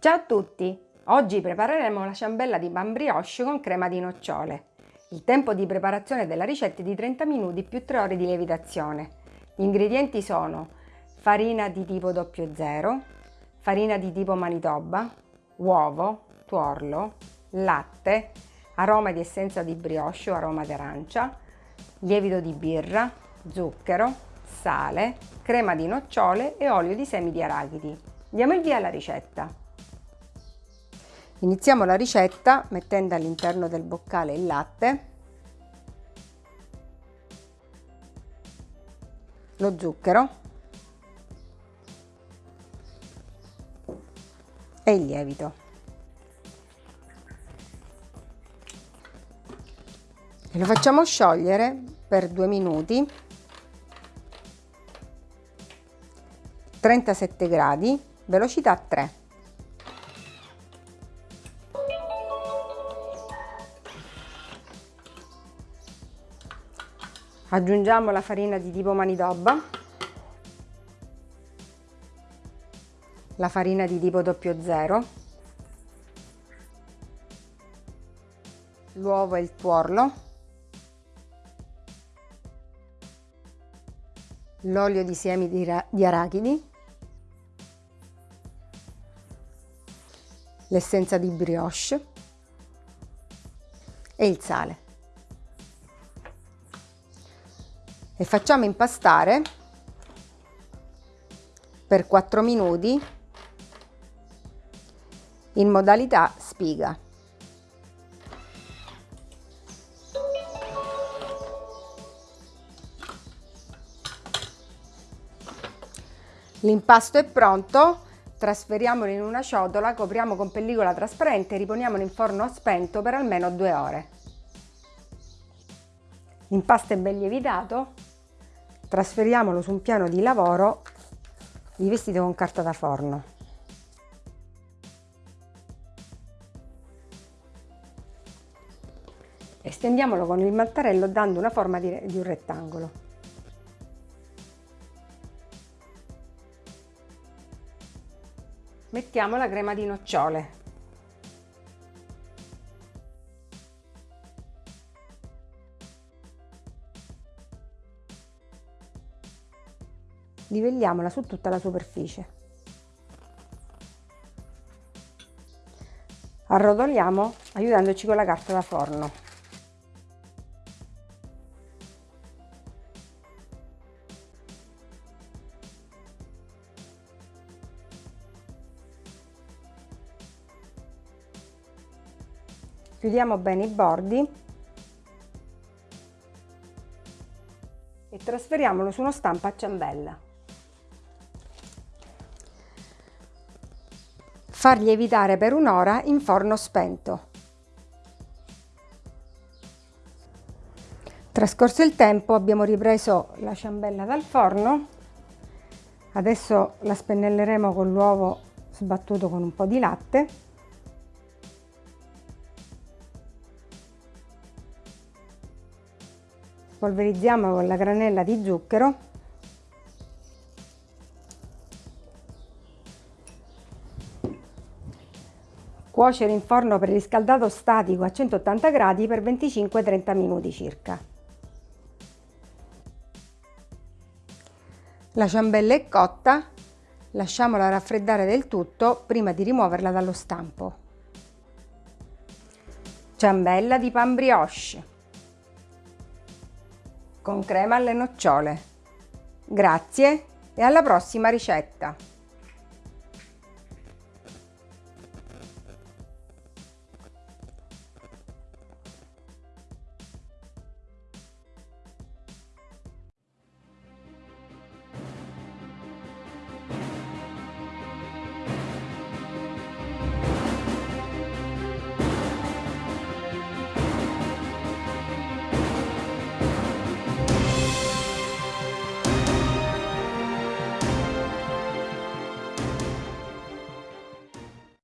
Ciao a tutti! Oggi prepareremo la ciambella di pan brioche con crema di nocciole. Il tempo di preparazione della ricetta è di 30 minuti più 3 ore di lievitazione. Gli ingredienti sono farina di tipo 00, farina di tipo Manitoba, uovo, tuorlo, latte, aroma di essenza di brioche o aroma d'arancia, lievito di birra, zucchero, sale, crema di nocciole e olio di semi di arachidi. Diamo il via alla ricetta. Iniziamo la ricetta mettendo all'interno del boccale il latte, lo zucchero. E il lievito. E lo facciamo sciogliere per due minuti. 37 gradi velocità 3 aggiungiamo la farina di tipo Manitoba, la farina di tipo 00, l'uovo e il tuorlo, l'olio di semi di arachidi, l'essenza di brioche. E il sale. E facciamo impastare per 4 minuti in modalità spiga. L'impasto è pronto, trasferiamolo in una ciotola, copriamo con pellicola trasparente e riponiamolo in forno spento per almeno due ore. L'impasto è ben lievitato, trasferiamolo su un piano di lavoro rivestito con carta da forno. Estendiamolo con il mattarello dando una forma di, di un rettangolo. Mettiamo la crema di nocciole. Livelliamola su tutta la superficie. Arrotoliamo aiutandoci con la carta da forno. Chiudiamo bene i bordi e trasferiamolo su uno stampo a ciambella. Far lievitare per un'ora in forno spento. Trascorso il tempo abbiamo ripreso la ciambella dal forno, adesso la spennelleremo con l'uovo sbattuto con un po' di latte. Polverizziamo con la granella di zucchero Cuocere in forno preriscaldato statico a 180 gradi per 25-30 minuti circa. La ciambella è cotta, lasciamola raffreddare del tutto prima di rimuoverla dallo stampo. Ciambella di pan brioche con crema alle nocciole. Grazie e alla prossima ricetta!